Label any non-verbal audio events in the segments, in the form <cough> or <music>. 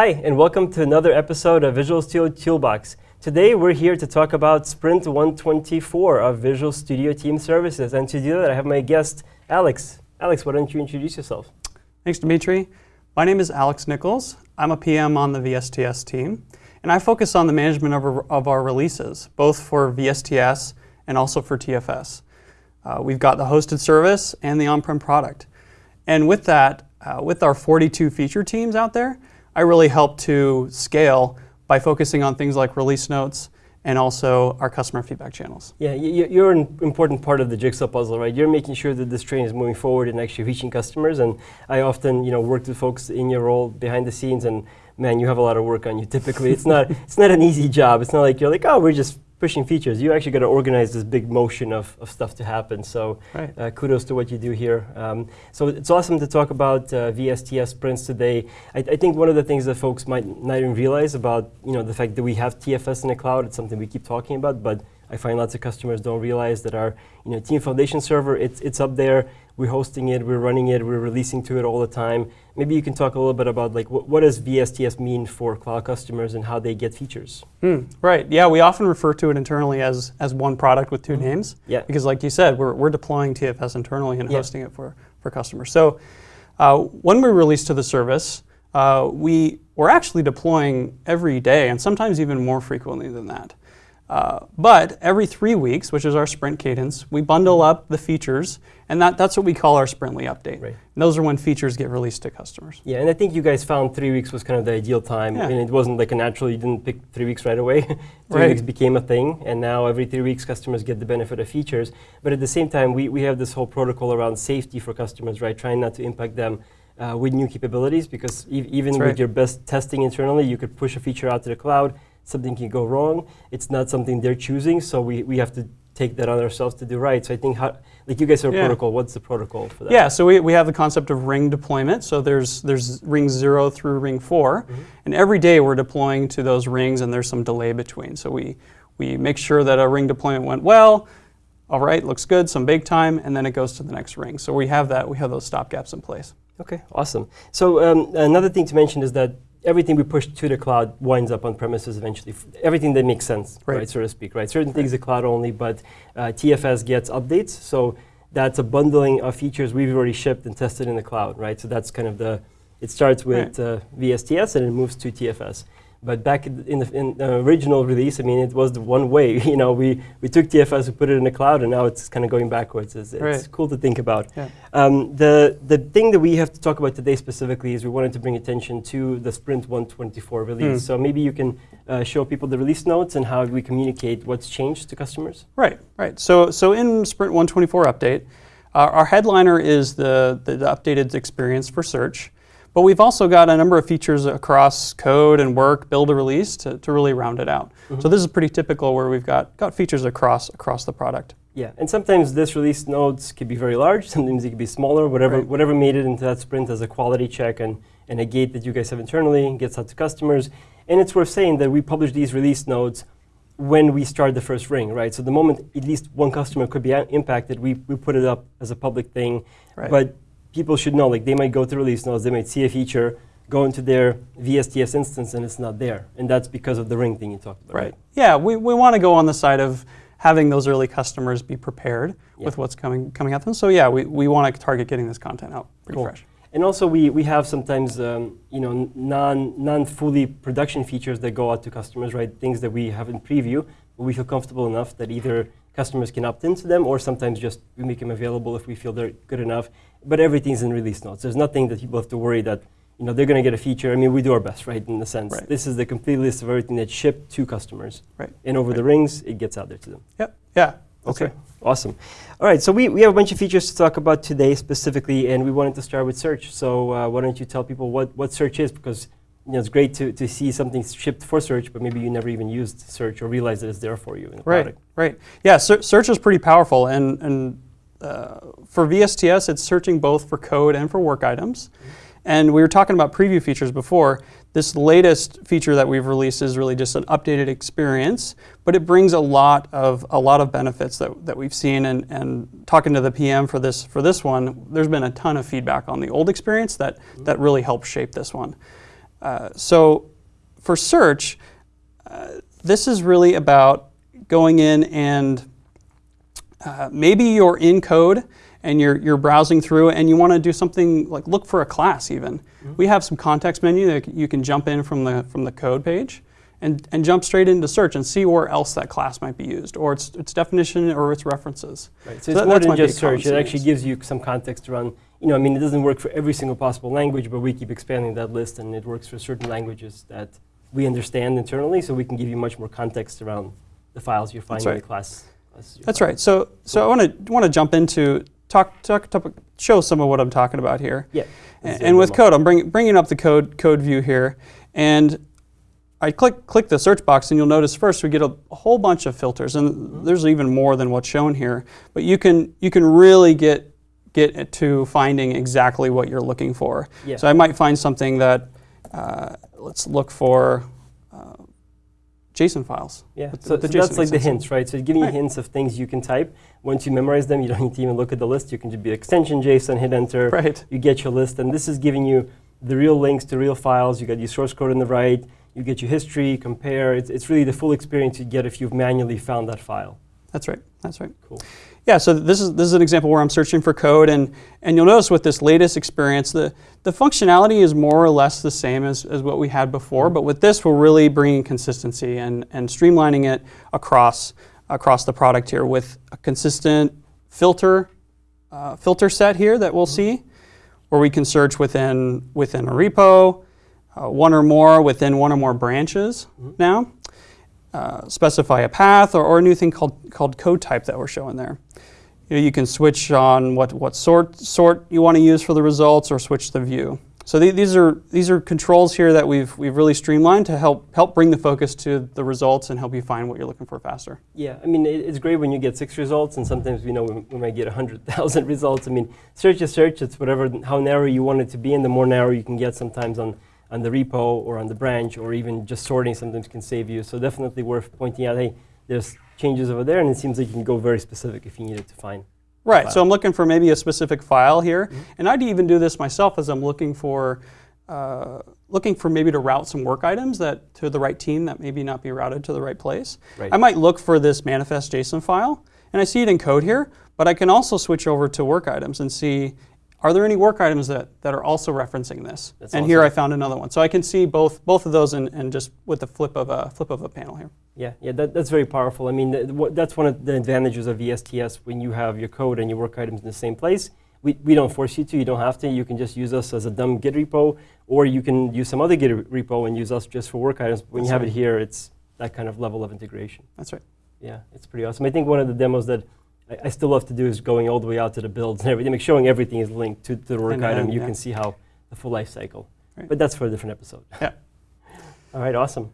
Hi, and welcome to another episode of Visual Studio Toolbox. Today we're here to talk about Sprint 124 of Visual Studio Team Services. And to do that, I have my guest, Alex. Alex, why don't you introduce yourself? Thanks, Dimitri. My name is Alex Nichols. I'm a PM on the VSTS team, and I focus on the management of our, of our releases, both for VSTS and also for TFS. Uh, we've got the hosted service and the on-prem product. And with that, uh, with our 42 feature teams out there, I really help to scale by focusing on things like release notes and also our customer feedback channels. Yeah, you're an important part of the jigsaw puzzle, right? You're making sure that this train is moving forward and actually reaching customers. And I often, you know, work with folks in your role behind the scenes, and man, you have a lot of work on you. Typically, it's not it's not an easy job. It's not like you're like, oh, we're just pushing features. You actually got to organize this big motion of, of stuff to happen. So right. uh, kudos to what you do here. Um, so it's awesome to talk about uh, VSTS sprints today. I, I, think one of the things that folks might not even realize about you know the fact that we have TFS in the cloud, it's something we keep talking about, but I find lots of customers don't realize that our you know, Team Foundation server, it's, it's up there, we're hosting it, we're running it, we're releasing to it all the time. Maybe you can talk a little bit about like what, what does VSTS mean for cloud customers and how they get features? Hmm, right, yeah, we often refer to it internally as, as one product with 2 mm -hmm. names. Yeah. Because like you said, we're, we're deploying TFS internally and yeah. hosting it for, for customers. So uh, when we release to the service, uh, we, we're actually deploying every day and sometimes even more frequently than that. Uh, but every three weeks, which is our sprint cadence, we bundle up the features, and that, that's what we call our Sprintly update. Right. And those are when features get released to customers. Yeah, and I think you guys found three weeks was kind of the ideal time. Yeah. and it wasn't like a natural, you didn't pick three weeks right away. <laughs> three right. weeks became a thing, and now every three weeks customers get the benefit of features. But at the same time, we, we have this whole protocol around safety for customers, right? Trying not to impact them uh, with new capabilities, because e even That's with right. your best testing internally, you could push a feature out to the cloud, something can go wrong. It's not something they're choosing, so we, we have to take that on ourselves to do right. So I think, how, like you guys have a yeah. protocol, what's the protocol for that? Yeah, so we, we have the concept of ring deployment. So there's, there's ring zero through ring 4 mm -hmm. and every day we're deploying to those rings and there's some delay between. So we, we make sure that a ring deployment went well, all right, looks good, some bake time, and then it goes to the next ring. So we have that, we have those stop gaps in place. Okay, awesome. So um, another thing to mention is that everything we push to the cloud winds up on premises eventually. everything that makes sense, right. right. so to speak, right? Certain right. things are cloud only, but uh, TFS gets updates, so that's a bundling of features we've already shipped and tested in the cloud, right? So that's kind of the, it starts with right. uh, VSTS and it moves to TFS. But back in the, in the, original release, I mean, it was the one way. <laughs> You know, we, we took TFS, we put it in the cloud, and now it's kind of going backwards. It's, it's right. cool to think about. Yeah. Um, the, the thing that we have to talk about today specifically is we wanted to bring attention to the Sprint 124 release. Mm. So maybe you can uh, show people the release notes and how we communicate what's changed to customers. Right, right. So, so in Sprint 124 update, uh, our headliner is the, the, the updated experience for search. But we've also got a number of features across code and work, build a release to, to really round it out. Mm -hmm. So this is pretty typical where we've got, got features across, across the product. Yeah, and sometimes this release notes can be very large, sometimes it can be smaller, whatever, right. whatever made it into that sprint as a quality check and, and a gate that you guys have internally gets out to customers. And it's worth saying that we publish these release notes when we start the first ring, right? So the moment at least one customer could be impacted, we, we put it up as a public thing. Right. But people should know, like they might go to release notes, they might see a feature, go into their VSTS instance and it's not there. And that's because of the ring thing you talked about. Right. right? Yeah, we, we want to go on the side of having those early customers be prepared yeah. with what's coming coming at them. So yeah, we, we want to target getting this content out pretty cool. fresh. And also we, we have sometimes um, you know non non fully production features that go out to customers, right? Things that we have in preview, but we feel comfortable enough that either customers can opt into them or sometimes just we make them available if we feel they're good enough but everything's in release notes. There's nothing that people have to worry that you know, they're going to get a feature. I mean, we do our best, right, in the sense. Right. This is the complete list of everything that's shipped to customers. Right. And over right. the rings, it gets out there to them. Yep. Yeah. Okay. Right. Awesome. All right, so we, we have a bunch of features to talk about today specifically, and we wanted to start with search. So uh, why don't you tell people what, what search is, because you know, it's great to, to see something shipped for search, but maybe you never even used search or realized that it's there for you in the right, product. Right, Yeah, search is pretty powerful, and, and uh, for VSTS, it's searching both for code and for work items. And we were talking about preview features before. This latest feature that we've released is really just an updated experience, but it brings a lot of a lot of benefits that, that we've seen. And, and talking to the PM for this for this one, there's been a ton of feedback on the old experience that that really helped shape this one. Uh, so for search, uh, this is really about going in and uh, maybe you're in code and you're, you're browsing through and you want to do something like look for a class even. Mm-hmm. We have some context menu that you can jump in from the, from the code page and, and jump straight into search and see where else that class might be used or its, its definition or its references. Right. So, So it's that- more than might be a just search. It actually gives you some context around, you know, I mean, it doesn't work for every single possible language, but we keep expanding that list and it works for certain languages that we understand internally, so we can give you much more context around the files you're finding in the class. That's right. So, so I want to want to jump into talk, talk, talk show some of what I'm talking about here. Yeah. And, Let's do a and with code, I'm bring, bringing up the code code view here, and I click click the search box, and you'll notice first we get a, a whole bunch of filters, and Mm-hmm. there's even more than what's shown here. But you can you can really get get to finding exactly what you're looking for. Yeah. So I might find something that uh, let's look for uh, JSON files. Yeah, the- so, the so that's like the hints, right? So it's giving you hints of things you can type. Once you memorize them, you don't need to even look at the list. You can just be extension JSON, hit enter, Right. you get your list. And this is giving you the real links to real files. You got your source code on the right, you get your history, compare. It's, it's really the full experience you get if you've manually found that file. That's right. That's right. Cool. Yeah, so this is this is an example where I'm searching for code, and and you'll notice with this latest experience, the the functionality is more or less the same as, as what we had before, but with this, we're really bringing consistency and and streamlining it across across the product here with a consistent filter uh, filter set here that we'll see, where we can search within within a repo, uh, one or more within one or more branches now uh, specify a path or, or a new thing called, called code type that we're showing there. You, know, you can switch on what, what sort, sort you want to use for the results or switch the view. So the- these, are, these are controls here that we've, we've really streamlined to help, help bring the focus to the results and help you find what you're looking for faster. Yeah, I mean, it, it's great when you get six results, and sometimes we know we, we might get 100,000 <laughs> results. I mean, search is search. It's whatever, how narrow you want it to be, and the more narrow you can get sometimes on, on the repo or on the branch, or even just sorting sometimes can save you. So definitely worth pointing out, hey, there's changes over there, and it seems like you can go very specific if you needed to find. Right, so I'm looking for maybe a specific file here, and I'd even do this myself as I'm looking for uh, looking for maybe to route some work items that to the right team that maybe not be routed to the right place. Right. I might look for this manifest JSON file, and I see it in code here, but I can also switch over to work items and see are there any work items that, that are also referencing this? That's and here. I found another one, so I can see both both of those and, just with the flip of a flip of a panel here. Yeah, yeah, that, that's very powerful. I mean, th- that's one of the advantages of VSTS when you have your code and your work items in the same place. We, we don't force you to, you don't have to. You can just use us as a dumb Git repo, or you can use some other Git repo and use us just for work items. When you have right. it here, it's that kind of level of integration. That's right. Yeah, it's pretty awesome. I think one of the demos that I, I still love to do is going all the way out to the builds and everything, like showing everything is linked to, to the work to item. you yeah. can see how the full life cycle. Right. But that's for a different episode. Yeah. <laughs> all right, awesome.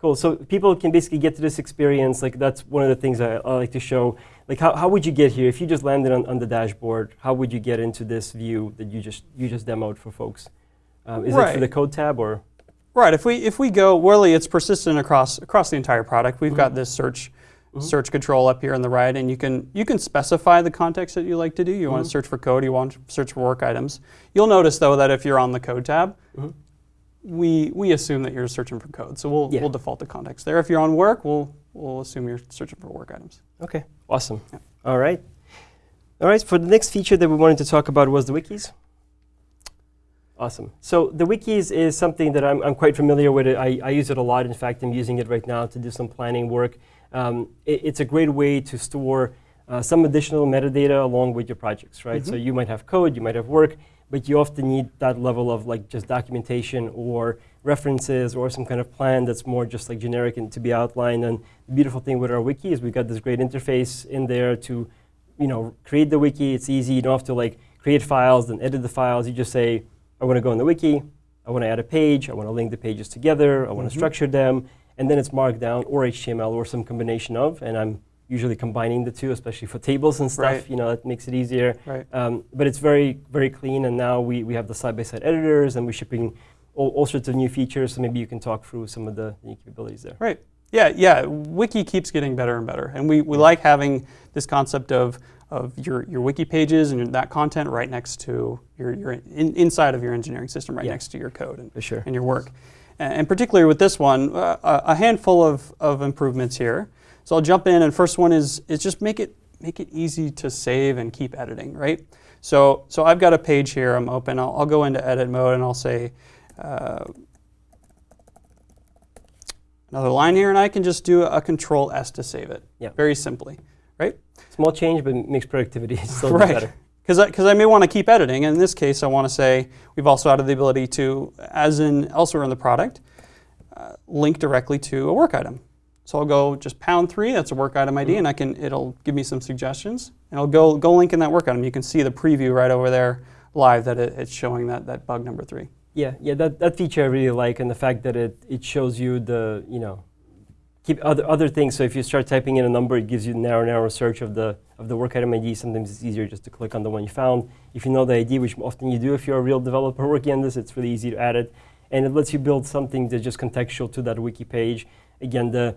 Cool. So people can basically get to this experience. Like that's one of the things I, I like to show. Like how, how would you get here if you just landed on, on the dashboard? How would you get into this view that you just you just demoed for folks? Um, is it Right. through the code tab or? Right. If we if we go, really, it's persistent across across the entire product. We've got Mhm. this search Mhm. search control up here on the right, and you can you can specify the context that you like to do. You want Mhm. to search for code. You want to search for work items. You'll notice though that if you're on the code tab, Mhm. we we assume that you're searching for code, so we'll Yeah. we'll default to context there. If you're on work, we'll we'll assume you're searching for work items. Okay, awesome. Yeah. All right. All right, for the next feature that we wanted to talk about was the wikis. Awesome. So the wikis is something that I'm, I'm quite familiar with. I, I use it a lot. In fact, I'm using it right now to do some planning work. Um, it- it's a great way to store uh, some additional metadata along with your projects, right? So Mhm. you might have code, you might have work, but you often need that level of like just documentation or references or some kind of plan that's more just like generic and to be outlined. And the beautiful thing with our wiki is we've got this great interface in there to, you know, create the wiki. It's easy. You don't have to like create files and edit the files. You just say, I want to go in the wiki. I want to add a page. I want to link the pages together. I want to Mhm. structure them. And then it's Markdown or HTML or some combination of. And I'm usually combining the two, especially for tables and stuff. Right. You know, that makes it easier. Right. Um, but it's very, very clean. And now we, we have the side-by-side editors and we're shipping all, all sorts of new features. So maybe you can talk through some of the new capabilities there. Right. Yeah, yeah. Wiki keeps getting better and better, and we, we like having this concept of of your, your wiki pages and that content right next to your, your in, inside of your engineering system, right Yeah. next to your code and, sure. and your work. And, particularly with this one, uh, a handful of, of improvements here. So I'll jump in, and first one is, is just make it, make it easy to save and keep editing, right? So, so I've got a page here, I'm open, I'll, I'll go into edit mode and I'll say, uh, another line here, and I can just do a control S to save it, Yeah. very simply, right? Small change, but makes productivity <laughs> still Right. better. Because I, 'cause I may want to keep editing, and in this case, I want to say we've also added the ability to, as in elsewhere in the product, uh, link directly to a work item. So I'll go just pound three, that's a work item ID, and I can it'll give me some suggestions, and I'll go go link in that work item. You can see the preview right over there live that it, it's showing that that bug number three. Yeah, yeah, that, that feature I really like, and the fact that it, it shows you the, you know, keep other other things. So if you start typing in a number, it gives you narrow, narrow search of the of the work item ID. Sometimes it's easier just to click on the one you found. If you know the ID, which often you do if you're a real developer working on this, it's really easy to add it, and it lets you build something that's just contextual to that wiki page. Again, the,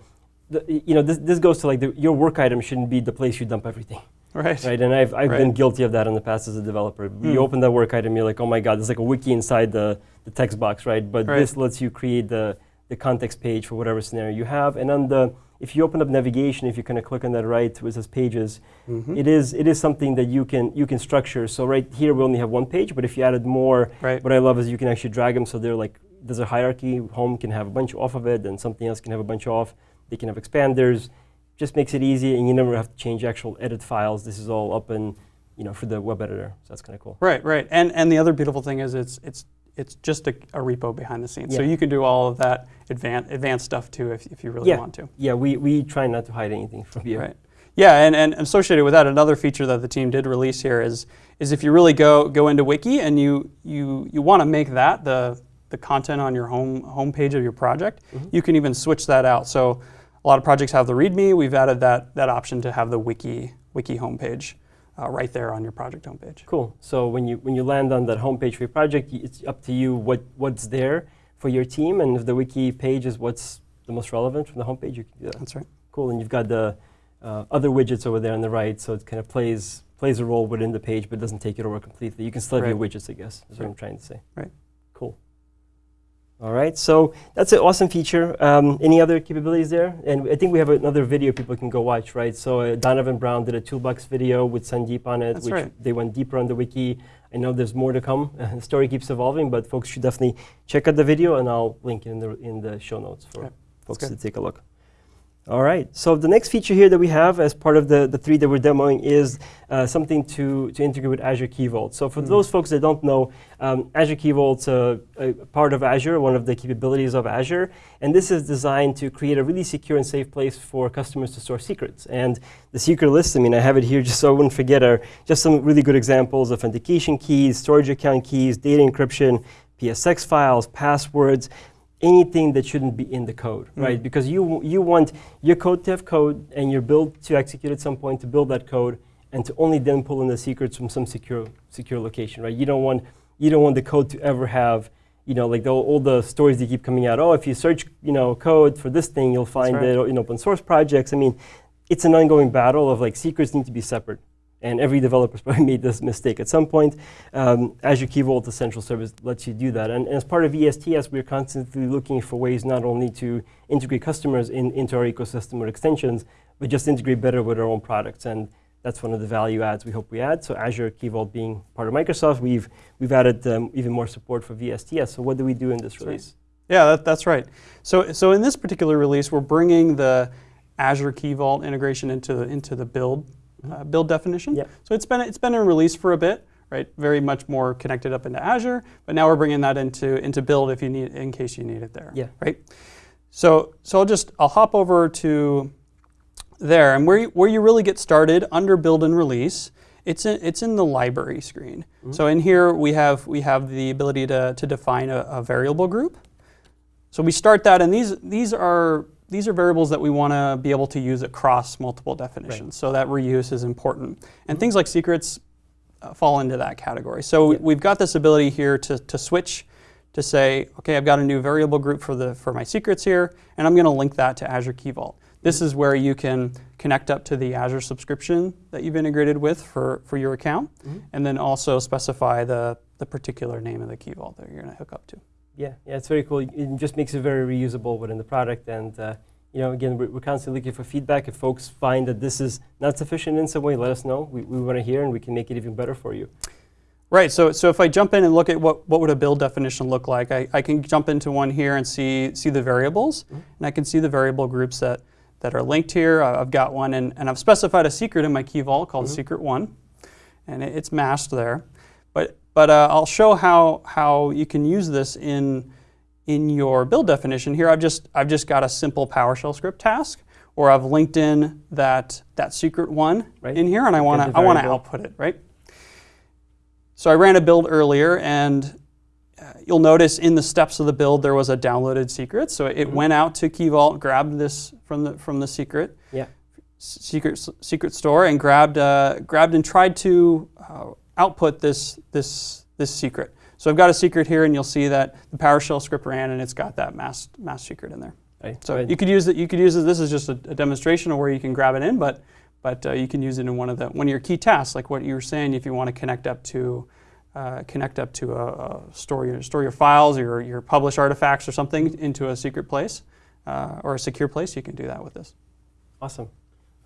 the you know this this goes to like the, your work item shouldn't be the place you dump everything. <laughs> Right. Right, and I've, I've been guilty of that in the past as a developer. Hmm. You open that work item, you're like, oh my god, there's like a wiki inside the, the text box, right? But Right. this lets you create the, the context page for whatever scenario you have. And on the, if you open up navigation, if you kind of click on that right, where it says pages, Mhm. it is it is something that you can you can structure. So right here we only have one page, but if you added more, Right. what I love is you can actually drag them so they're like there's a hierarchy. Home can have a bunch off of it, and something else can have a bunch off. They can have expanders. Just makes it easy, and you never have to change actual edit files. This is all up in you know for the web editor. So that's kind of cool. Right, right. And and the other beautiful thing is it's it's it's just a, a repo behind the scenes. So you can do all of that advanced advanced stuff too if, if you really Yeah. want to. Yeah, we, we try not to hide anything from you. Right. Yeah, and, and associated with that, another feature that the team did release here is is if you really go go into Wiki and you you you want to make that the the content on your home homepage of your project, Mhm. you can even switch that out. So a lot of projects have the README. We've added that that option to have the Wiki Wiki homepage uh, right there on your project homepage. Cool. So when you when you land on that homepage for your project, it's up to you what what's there for your team, and if the wiki page is what's the most relevant from the homepage, you can do that. That's right. Cool. And you've got the uh, other widgets over there on the right, so it kind of plays plays a role within the page, but doesn't take it over completely. You can still have your widgets, I guess. Is what I'm trying to say. Right. Cool. All right. So that's an awesome feature. Um, any other capabilities there? And I think we have another video people can go watch, right? So uh, Donovan Brown did a toolbox video with Sandeep on it, That's which right. they went deeper on the wiki. I know there's more to come. <laughs> the story keeps evolving, but folks should definitely check out the video, and I'll link it in the in the show notes for Yep, folks to take a look. All right. So the next feature here that we have as part of the, the three that we're demoing is uh, something to, to integrate with Azure Key Vault. So for Mm. those folks that don't know, um, Azure Key Vault's a, a part of Azure, one of the capabilities of Azure, and this is designed to create a really secure and safe place for customers to store secrets. And the secret list, I mean, I have it here <laughs> just so I wouldn't forget, are just some really good examples: authentication keys, storage account keys, data encryption, PFX files, passwords anything that shouldn't be in the code, Mm. right? Because you you want your code to have code and your build to execute at some point to build that code and to only then pull in the secrets from some secure secure location, right? You don't want you don't want the code to ever have you know like the, all the stories that keep coming out. Oh, if you search you know code for this thing, you'll find right. it in open source projects. I mean, it's an ongoing battle of like secrets need to be separate. And every developer's <laughs> probably made this mistake at some point. Um, Azure Key Vault, the central service, lets you do that. And, and as part of VSTS, we're constantly looking for ways not only to integrate customers in, into our ecosystem or extensions, but just integrate better with our own products. And that's one of the value adds we hope we add. So Azure Key Vault being part of Microsoft, we've, we've added um, even more support for VSTS. So what do we do in this That's right. release? Yeah, that, that's right. So, so in this particular release, we're bringing the Azure Key Vault integration into the, into the build uh, build definition. Yep. So it's been it's been in release for a bit, right? Very much more connected up into Azure, but now we're bringing that into into build if you need in case you need it there. Yeah. Right. So so I'll just I'll hop over to there and where you, where you really get started under build and release. It's in, it's in the library screen. So in here we have we have the ability to, to define a, a variable group. So we start that, and these these are these are variables that we want to be able to use across multiple definitions. So that reuse is important, and things like secrets uh, fall into that category. So Yeah. we've got this ability here to, to switch to say, okay, I've got a new variable group for the for my secrets here, and I'm going to link that to Azure Key Vault. This is where you can connect up to the Azure subscription that you've integrated with for, for your account, Mhm. and then also specify the, the particular name of the Key Vault that you're going to hook up to. Yeah, yeah, it's very cool. It just makes it very reusable within the product. And uh, you know, again, we're, we're constantly looking for feedback. If folks find that this is not sufficient in some way, let us know. We, we want to hear, and we can make it even better for you. Right, so, so if I jump in and look at what, what would a build definition look like, I, I can jump into one here and see, see the variables, Mhm. and I can see the variable groups that, that are linked here. I've got one, and, and I've specified a secret in my key vault called Mhm. secret one, and it, it's masked there. But, but uh, I'll show how, how you can use this in, in your build definition. Here I've just, I've just got a simple PowerShell script task, or I've linked in that, that secret one Right. in here, and I want to I want to output it, right? So I ran a build earlier, and uh, you'll notice in the steps of the build there was a downloaded secret. So it Mhm. went out to Key Vault, grabbed this from the from the secret Yeah. secret secret store, and grabbed uh, grabbed and tried to uh, output this this this secret. So I've got a secret here, and you'll see that the PowerShell script ran, and it's got that mass, masked secret in there. Right. So Right. you could use it. You could use it. This is just a, a demonstration of where you can grab it in, but but uh, you can use it in one of the one of your key tasks, like what you were saying. If you want to connect up to uh, connect up to a, a store your store your files or your, your publish artifacts or something into a secret place uh, or a secure place, you can do that with this. Awesome.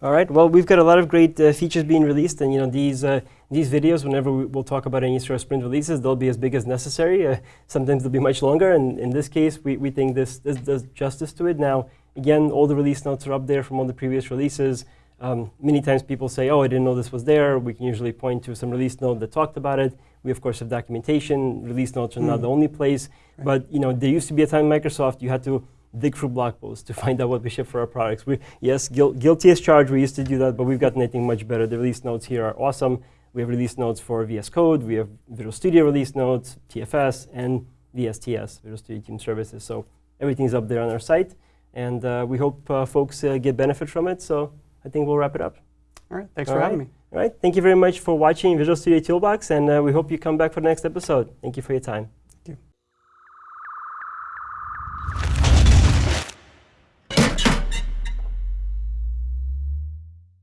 All right. Well, we've got a lot of great uh, features being released, and you know these uh, these videos. Whenever we, we'll talk about any sort of sprint releases, they'll be as big as necessary. Uh, sometimes they'll be much longer, and in this case, we, we think this this does justice to it. Now, again, all the release notes are up there from all the previous releases. Um, many times people say, "Oh, I didn't know this was there." We can usually point to some release note that talked about it. We of course have documentation. Release notes are not Mm. the only place, Right. but you know there used to be a time Microsoft you had to dig through blog posts to <laughs> find out what we ship for our products. We, yes, guil- guilty as charged. We used to do that, but we've gotten anything much better. The release notes here are awesome. We have release notes for VS Code. We have Visual Studio release notes, TFS, and VSTS, Visual Studio Team Services. So everything's up there on our site, and uh, we hope uh, folks uh, get benefit from it. So I think we'll wrap it up. All right. Thanks All for right. having me. All right. Thank you very much for watching Visual Studio Toolbox, and uh, we hope you come back for the next episode. Thank you for your time.